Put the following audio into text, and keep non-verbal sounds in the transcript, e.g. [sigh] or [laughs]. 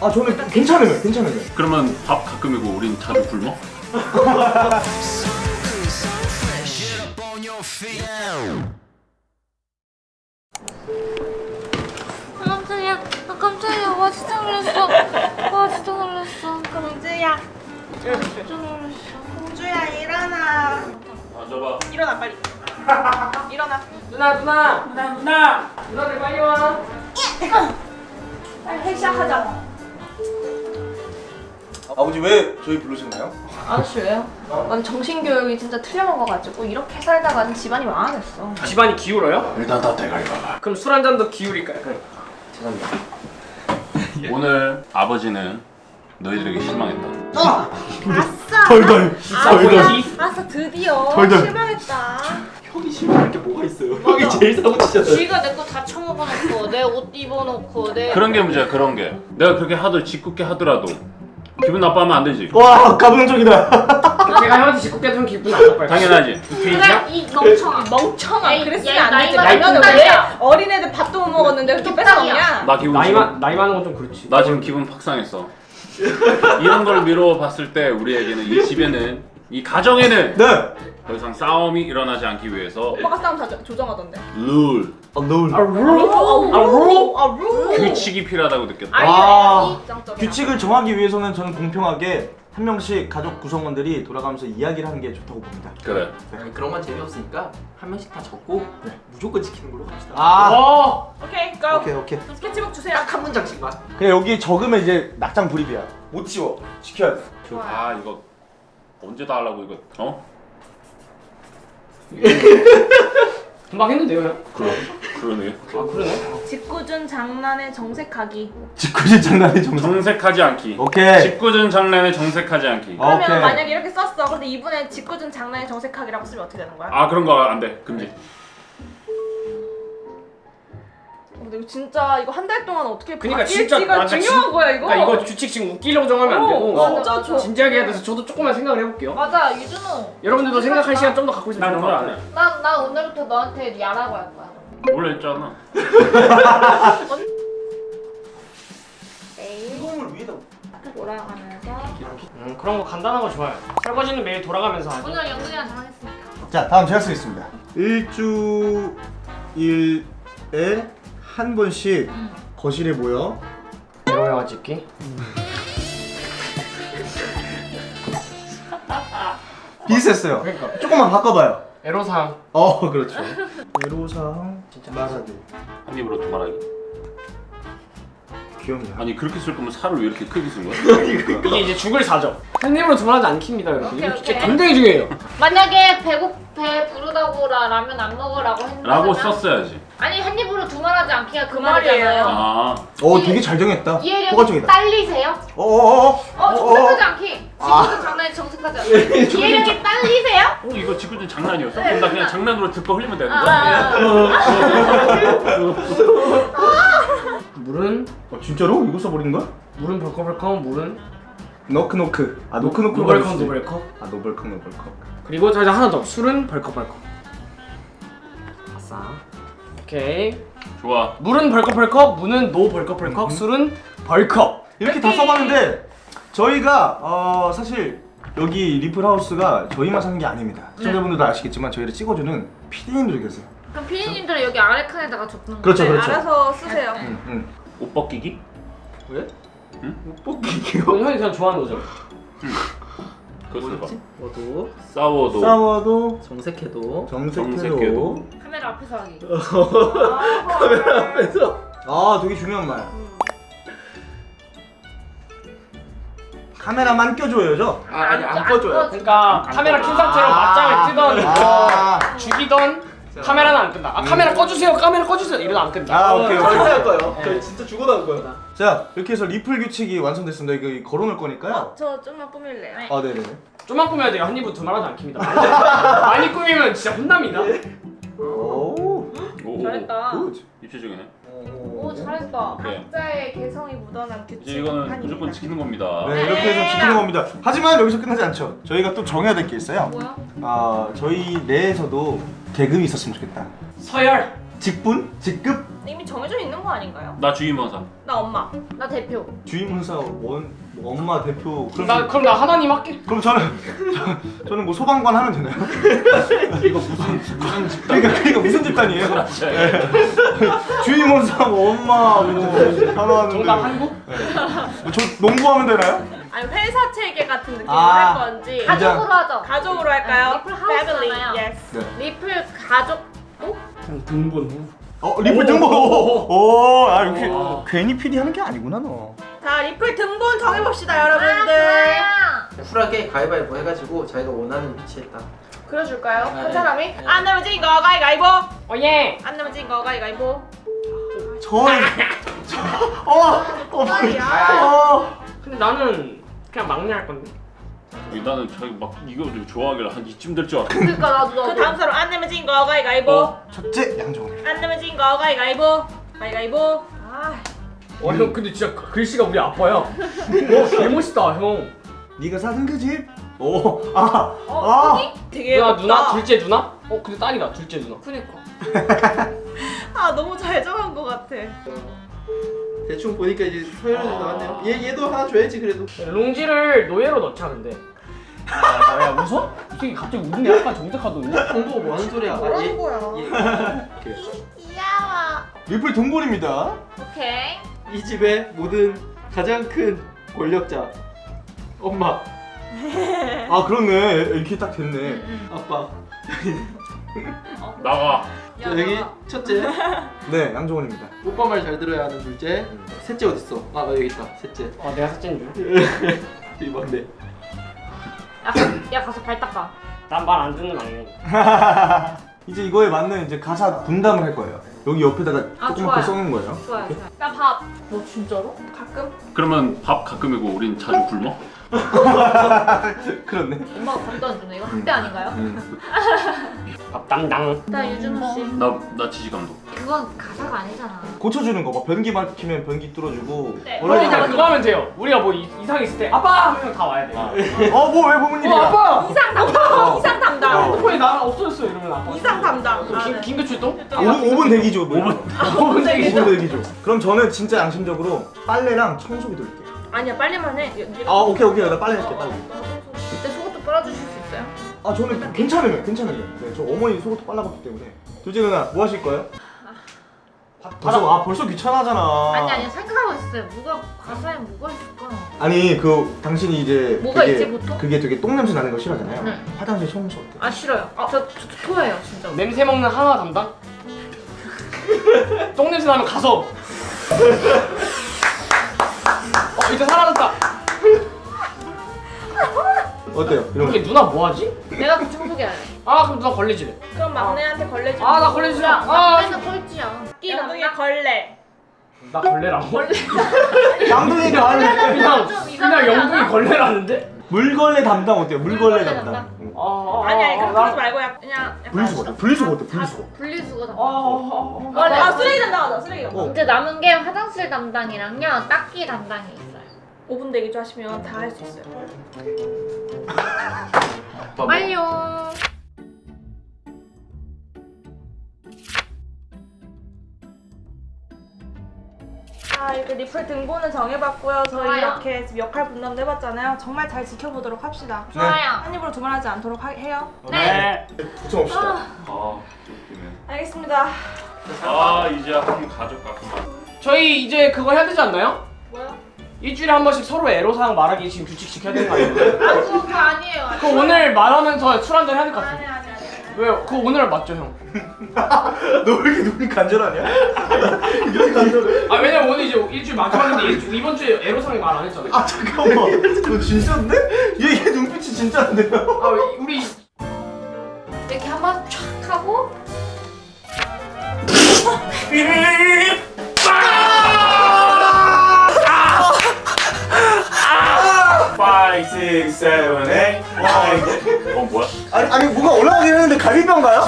아 저는 괜찮으면 괜찮으면. 그러면 밥 가끔이고 우린 자주 굶어? 깜짝이야. 아, 깜짝이야. 와, 진짜 놀랐어. 와, 진짜 놀랐어. 공주야 진짜 놀랐어. 공주야 일어나 앉아봐 일어나 빨리 일어나 누나 누나 누나 누나 누나들 빨리 와 빨리 회식 시작하자 아버지 왜 저희 부르셨나요? 아저씨 왜요? 난 정신교육이 진짜 틀려먹어가지고 이렇게 살다가는 집안이 망하겠어. 집안이 기울어요? 일단 다 대가리 봐봐 그럼 술 한 잔도 기울일까요? 그래. 죄송합니다 오늘 아버지는 너희들에게 실망했다 아! 아싸 덜덜. 덜덜. 아싸 드디어 덜덜. 실망했다 형이 실망할 게 뭐가 있어요? 형이 제일 사고 치잖아요. 쥐가 내 거 다 처먹어놓고 내 옷 입어놓고 내 그런 게 문제야 그런 게 내가 그렇게 하도 짓궂게 하더라도 기분 나빠하면 안 되지 와 감동적이다. 제가 형한테 짓궂게 좀 기분 안 나빠요 당연하지 돼지야? 이 멍청아. 멍청아 에이, 그랬으면 야, 안 되지 나이가 라면은. 어린애들 밥도 못 먹었는데 그렇게. 뺏어먹냐 나 기분 나이, 지금 많, 나이 많은 건 좀 그렇지 나 지금 기분 확 상했어 이런 걸 미루어 봤을 때 우리에게는 이 집에는 이 가정에는 네. 더 이상 싸움이 일어나지 않기 위해서 오빠가 싸움 다 조- 조정하던데 룰아 노을. 아 룰? 아 룰? 아루 규칙이 필요하다고 느꼈다 아. 규칙을 정하기 위해서는 저는 공평하게 한 명씩 가족 구성원들이 돌아가면서 이야기를 하는 게 좋다고 봅니다. 그래 아니 그런 건 재미없으니까 한 명씩 다 적고 무조건 지키는 걸로 갑시다. 아, 어 오케이 고 오케이 오케이. 스케치북 주세요 딱 한 문장씩만. 그래 여기 적으면 이제 낙장 불입이야. 못 지워. 지켜야 돼. 아 이거 언제 다 하려고 이거 어? [laughs] 금방 했는데요 형? 그러, 그러네 아 그러네? 짓궂은 장난에 정색하기. 짓궂은 장난이 정성. 정색하지 않기. 오케이. 짓궂은 장난에 정색하지 않기. 어. 그러면 오케이. 만약에 이렇게 썼어. 근데 이분의 짓궂은 장난에 정색하기라고 쓰면 어떻게 되는 거야? 아 그런 거 안 돼. 금지. 어, 근데 이거 진짜 이거 한 달 동안 어떻게 그니까 진짜 바뀔지가 나 진짜 중요한 진- 거야 이거. 그러니까 이거 규칙 지금 웃기려고 정하면 안 되고. 어, 진짜 저 진지하게 해야 돼서 저도 조금만 생각을 해볼게요. 맞아 유준호. 여러분들도 생각할 시간 좀 더 갖고 있으면 좋을 것 같아요. 난, 난 오늘부터 너한테 야라고 할 거야. 원래 했잖아 위에다. 돌아가면서 음 그런 거 간단한 거 좋아요 설거지는 매일 돌아가면서 하죠 오늘 영근이랑 정했으니까. 자 다음 제가 쓰겠습니다. 일주일에 한 번씩 응. 거실에 모여 에로 영화 찍기 비슷했어요. 그러니까 조금만 바꿔봐요. 에로상 어 [laughs] 그렇죠. 애로사항 진짜 말하기 한 입으로 두 말하기 귀엽냐? 아니 그렇게 쓸 거면 살을 왜 이렇게 크게 쓴 거야? 이게 이제 죽을 사죠 한 입으로 두 말하지 않습니다 여러분 오케이, 이거 진짜 오케이. 굉장히 중요해요 만약에 배고 배 부르다고 라, 라면 안 먹으라고 했는데 라고 썼어야지 아니 한 입으로 두 말 하지 않기가 그 말이에요. 말이잖아요. 아 어 되게 잘 정했다. 이해력이. 딸리세요? 어어어. 어 정색하지 않기. 지금도 장난이 정색하지 않기. 이해력이 딸리세요? 어, 이거 짓궂은 장난이었어? 그럼 나 그냥 장난으로 듣고 흘리면 되는 아, 거야? 아, 아. 물은 어, 진짜로 이거 써버리는 거야? 물은 벌컥벌컥 물은 노크노크. 아 노크노크. 노벌컥 노벌컥 아 노벌컥 노벌컥. 그리고 자 이제 하나 더 술은 벌컥벌컥 아싸 오케이 좋아 물은 벌컥벌컥 물은 no 벌컥벌컥 술은 벌컥 이렇게 다 써봤는데 저희가 어 사실 여기 리플 하우스가 저희만 사는 게 아닙니다. 시청자분들도 아시겠지만 저희를 찍어주는 PD님들이 계세요. 그럼 피디님들은 여기 아래 칸에다가 적는 그렇죠, 거예요? 그렇죠. 알아서 쓰세요 응, 응. 옷 벗기기? 왜? 못 벗기기요? 이건 형이 그냥 좋아하는 거죠 너도 싸워도 싸워도 정색해도 정색해도. 정색해도. 카메라 앞에서 하기. [laughs] 카메라 앞에서. 아 되게 중요한 말. 카메라만 껴줘요 죠? 아, 아니 안 안 꺼줘요. 꺼. 그러니까 카메라 킨 상태로 맞짱을 뜨던 아, 죽이던 카메라는 안 끈다 아 카메라 꺼주세요 카메라 꺼주세요 이러다 안 끈다 아 오케이 절대. 할 거예요. 저 진짜 죽어 나올 거예요. 자 이렇게 해서 리플 규칙이 완성됐습니다. 이거 걸어놓을 거니까요. 저 좀만 꾸밀래요 아 네네네. 좀만 꾸며야 돼요 한 입은 두 말하지 않습니다 [laughs] 많이 꾸미면 진짜 혼납니다 오. 오 잘했다. good. 입체적이네 오 잘했다. 네. 각자의 개성이 묻어난 규칙 이제 이거는 아닙니다. 무조건 지키는 겁니다 네 이렇게 해서 지키는 겁니다. 하지만 여기서 끝나지 않죠. 저희가 또 정해야 될 게 있어요. 뭐야? 아 저희 내에서도 계급이 있었으면 좋겠다. 서열 직분, 직급, 이미 정해져 있는 거 아닌가요? 나 주임원사. 나 엄마. 나 대표. 주임원사 원뭐 엄마 대표 그럼 나 그럼 나 하나님 할게. 그럼 저는 저, [laughs] 저는 뭐 소방관 하면 되나요? [laughs] 이거 무슨 무슨 집단? 그러니까 그러니까 무슨 집단이에요? [laughs] 네. 주임원사 뭐 엄마 뭐 하나 하는데 정답 한국? 뭐저 농구하면 되나요? 아니 회사 체계 같은 느낌으로 아. 할 건지 가족. 가족으로 하죠. 가족으로 할까요? 아, 리플 하우스잖아요. Yes. 리플 가족. 그냥 등본. 어 리플 등보 오아 역시 오. 괜히 PD 하는 게 아니구나 너 자 리플 등본 정해봅시다 아, 여러분들. 좋아요. 쿨하게 가위바위보 해가지고 자기가 원하는 위치에 딱. 그려줄까요? 네. 한 사람이? 네. 안 내면 진거 가위가위보. 어 예. 안 내면 진거 가위가위보. 저는 [laughs] 어어 어. 근데 나는 그냥 막내 할 건데. 나는 자기 막 이거 좋아하길래 한 이쯤 될 줄 알았어. 그러니까 나도 그 나도. 다음 사람 안 내면 진 거 가위가위보. 어. 첫째 양정원 안 내면 진 거 가위가위보. 가위가위보. 아. 어형 근데 진짜 그- 글씨가 우리 아빠야. 와 개멋있다 형. 네가 사준 그 집? 오아아 어, 언니? 되게 누나 예쁘다. 누나 둘째 누나? 어 근데 딸이다 둘째 누나. 그니까. [laughs] 아 너무 잘 정한 것 같아. 대충 보니까 이제 서열이 아. 나왔네요. 얘 얘도 하나 줘야지 그래도. 롱지를 노예로 넣자 근데. 야, 야 웃어? 이 새끼 갑자기 웃네 약간 정색하더니. 공부 뭐 하는 소리야? 아, 얘, 거야? 얘. 귀여워. 리플 등골입니다 오케이. 이 집의 모든 가장 큰 권력자. 엄마, 아 그렇네 이렇게 딱 됐네 아빠. 나가. 자, 여기 첫째. [laughs] 네 양정원입니다 오빠 말 잘 들어야 하는 둘째. 셋째 어디 있어? 아 여기 있다. 셋째. 아 내가 셋째인 줄. 이 막내. 야, 가- 야 가서 발 닦아. 난 말 안 듣는 막내. [laughs] 이제 이거에 맞는 이제 가사 분담을 할 거예요 여기 옆에다가 아, 조그맣게 좋아요. 써놓은 거예요 좋아요, 좋아요. 나 밥. 너 진짜로? 가끔? 그러면 밥 가끔 이고 우린 자주 굶어? [laughs] 그렇네 엄마가 밥도 안 주네. 이거 학대 아닌가요? 음. [laughs] 밥 담당. 나 유준호 씨. 나 나 지지 감독. 그건 가사가 아니잖아. 고쳐주는 거 막 변기 막히면 변기 뚫어주고 네. 원래 그러니까 그거 하면 돼요. 우리가 뭐 이, 이상 있을 때 아빠 하면 다 와야 돼. 어뭐 왜 보는 어 아빠. 이상 담당. 이상 담당. 핸드폰이 나랑 없어졌어 이러면 아빠. 이상 담당. 그 긴, 긴급 출동? 5분, 5분 대기죠 5분 5분 대기. 5분 대기죠 그럼 저는 진짜 양심적으로 빨래랑 청소기 돌릴게요 아니야 빨리만 해. 아 오케이 오케이 나 빨래 할게 빨리 그때 속옷도 빨아주실 수 있어요? 아 저는 괜찮으면 괜찮으면 네저 어머니 속옷도 빨라봤기 때문에 둘째 누나 뭐 하실 거예요? 벌써 아 벌써 귀찮아하잖아 아니 아니 생각하고 있어요. 뭐가 가사에 뭐가 있을까? 아니 그 당신이 이제 뭐가 되게, 있지, 보통? 그게 되게 똥 냄새 나는 거 싫어하잖아요 네. 화장실 청소 어때? 아 싫어요. 저, 저, 저 토해요 진짜. 냄새 먹는 하나 담당? [laughs] 똥 냄새 나면 가서. [laughs] 어 이제 사라졌다. 어때요? 이렇게 누나 뭐 하지? 내가 그 청소기 할래. 아 그럼 누나 걸레질해. 그럼 막내한테 걸레 좀. 아나 걸레질. 야, 아 맨날 꼴찌야. 끼 담당. 걸레. 나 걸레라고? 걸레. [laughs] 양동이가 하는 [laughs] 그냥 좀 그냥 않아? 걸레라는데? 물걸레 담당 어때요? 물걸레 담당 담당. 응. 아, 아, 아니 아니 아, 나- 하지 말고 약- 그냥 분리수거 어때? 분리수거 어때? 분리수거 분리수거 아, 담당. 아, 아, 아 쓰레기 담당 하자 쓰레기 담당. 어. 이제 남은 게 화장실 담당이랑요 닦기 담당이 있어요. 5분 대기 좀 하시면 다 할 수 있어요. 완료. 자 이렇게 리플 등본은 정해봤고요. 저희 좋아요. 이렇게 지금 역할 분담도 해봤잖아요. 정말 잘 지켜보도록 합시다. 좋아요. 한 입으로 두말하지 않도록 하- 해요. 네. 부정합시다 아 웃기네. 알겠습니다. 아 이제 한 가족 같구만. 저희 이제 그거 해야 되지 않나요? 일주일에 한 번씩 서로 애로사항 말하기 지금 규칙 지켜야 되는 거 아니에요? 아 그거 아니에요. 그거 오늘 말하면서 술 한잔 해야 될 것 같아요. 아니 아니. 왜요? 그거 오늘 맞죠 형? [laughs] 너 왜 이렇게 눈이 간절하냐? [laughs] 이렇게 간절해? 아 왜냐면 오늘 이제 일주일 마지막인데 일주, 이번 주에 애로사항 말안 했잖아요. 아 잠깐만 너 진짜인데? 얘, 얘 눈빛이 진짜인데요? 아 왜- 우리 이렇게 한번 촥 하고 [laughs] 5, 6, 7, 8 어 뭐야? 아니, 아니 뭐가 올라가긴 했는데 갈비뼈인가요?